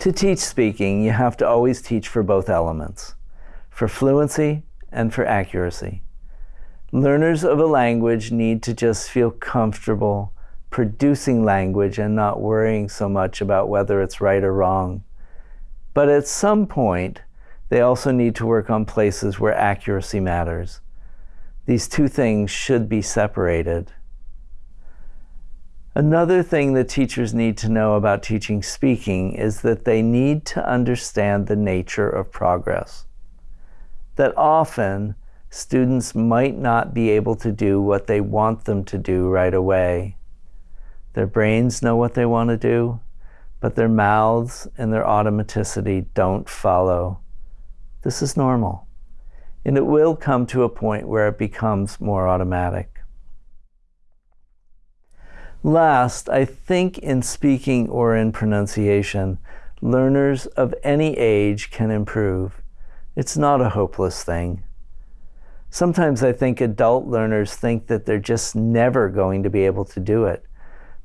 To teach speaking, you have to always teach for both elements, for fluency and for accuracy. Learners of a language need to just feel comfortable producing language and not worrying so much about whether it's right or wrong. But at some point, they also need to work on places where accuracy matters. These two things should be separated. Another thing that teachers need to know about teaching speaking is that they need to understand the nature of progress. That often students might not be able to do what they want them to do right away. Their brains know what they want to do, but their mouths and their automaticity don't follow. This is normal. And it will come to a point where it becomes more automatic. Last, I think in speaking or in pronunciation, learners of any age can improve. It's not a hopeless thing. Sometimes I think adult learners think that they're just never going to be able to do it.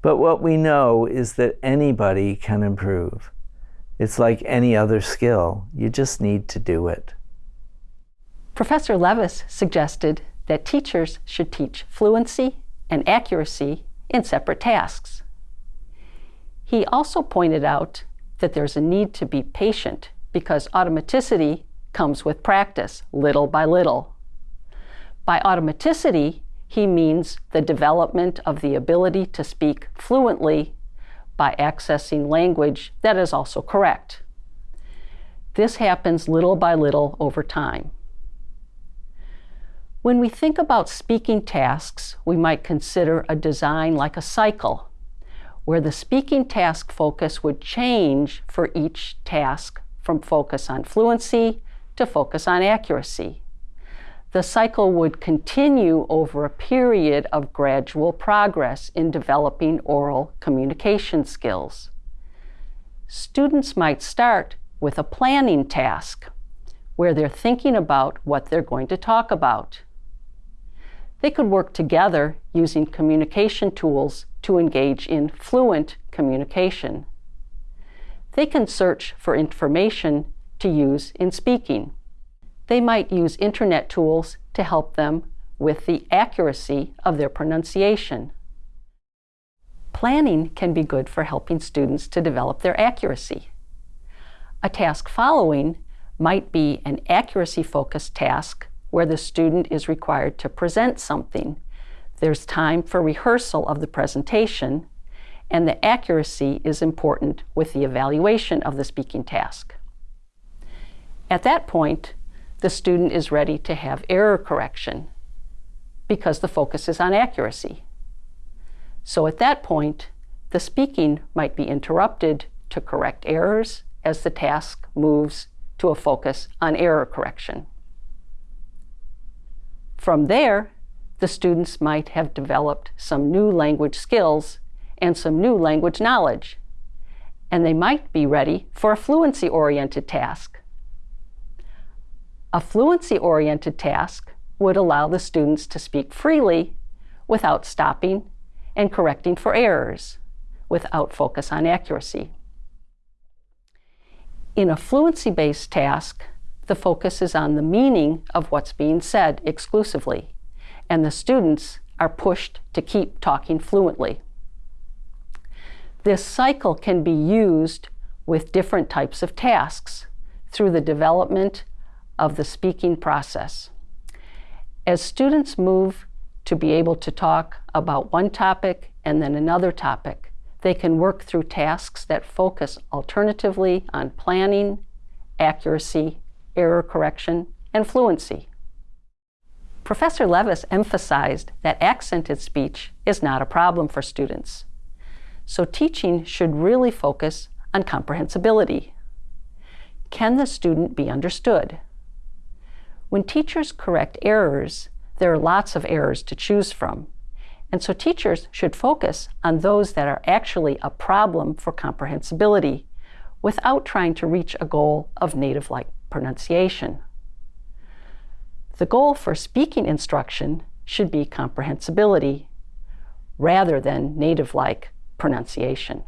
But what we know is that anybody can improve. It's like any other skill. You just need to do it. Professor Levis suggested that teachers should teach fluency and accuracy in separate tasks. He also pointed out that there's a need to be patient because automaticity comes with practice, little by little. By automaticity, he means the development of the ability to speak fluently by accessing language that is also correct. This happens little by little over time. When we think about speaking tasks, we might consider a design like a cycle, where the speaking task focus would change for each task from focus on fluency to focus on accuracy the cycle would continue over a period of gradual progress in developing oral communication skills. Students might start with a planning task where they're thinking about what they're going to talk about. They could work together using communication tools to engage in fluent communication. They can search for information to use in speaking they might use internet tools to help them with the accuracy of their pronunciation. Planning can be good for helping students to develop their accuracy. A task following might be an accuracy-focused task where the student is required to present something. There's time for rehearsal of the presentation, and the accuracy is important with the evaluation of the speaking task. At that point, the student is ready to have error correction because the focus is on accuracy. So at that point, the speaking might be interrupted to correct errors as the task moves to a focus on error correction. From there, the students might have developed some new language skills and some new language knowledge, and they might be ready for a fluency-oriented task a fluency-oriented task would allow the students to speak freely without stopping and correcting for errors, without focus on accuracy. In a fluency-based task, the focus is on the meaning of what's being said exclusively, and the students are pushed to keep talking fluently. This cycle can be used with different types of tasks through the development of the speaking process. As students move to be able to talk about one topic and then another topic, they can work through tasks that focus alternatively on planning, accuracy, error correction, and fluency. Professor Levis emphasized that accented speech is not a problem for students. So teaching should really focus on comprehensibility. Can the student be understood? When teachers correct errors, there are lots of errors to choose from. And so teachers should focus on those that are actually a problem for comprehensibility without trying to reach a goal of native-like pronunciation. The goal for speaking instruction should be comprehensibility rather than native-like pronunciation.